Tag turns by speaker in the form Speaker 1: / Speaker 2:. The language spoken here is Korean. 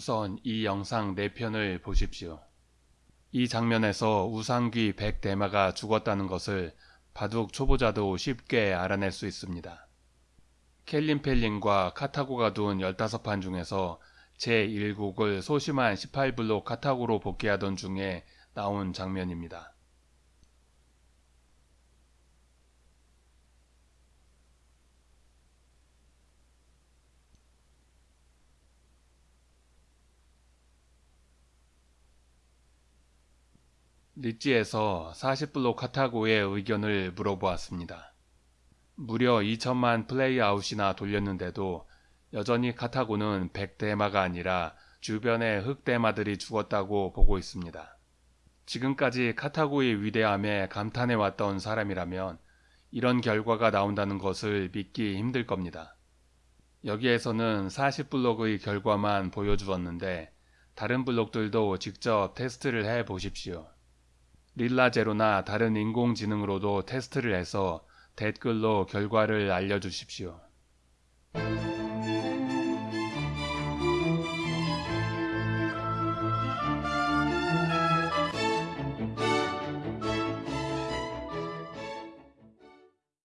Speaker 1: 우선 이 영상 4편을 보십시오. 이 장면에서 우상귀 백대마가 죽었다는 것을 바둑 초보자도 쉽게 알아낼 수 있습니다. 켈린 펠린과 카타고가 둔 15판 중에서 제1곡을 소심한 18블록 카타고로 복귀하던 중에 나온 장면입니다. 리찌에서 40블록 카타고의 의견을 물어보았습니다. 무려 2천만 플레이 아웃이나 돌렸는데도 여전히 카타고는 100대마가 아니라 주변의 흑대마들이 죽었다고 보고 있습니다. 지금까지 카타고의 위대함에 감탄해왔던 사람이라면 이런 결과가 나온다는 것을 믿기 힘들 겁니다. 여기에서는 40블록의 결과만 보여주었는데 다른 블록들도 직접 테스트를 해 보십시오. 릴라제로나 다른 인공지능으로도 테스트를 해서 댓글로 결과를 알려주십시오.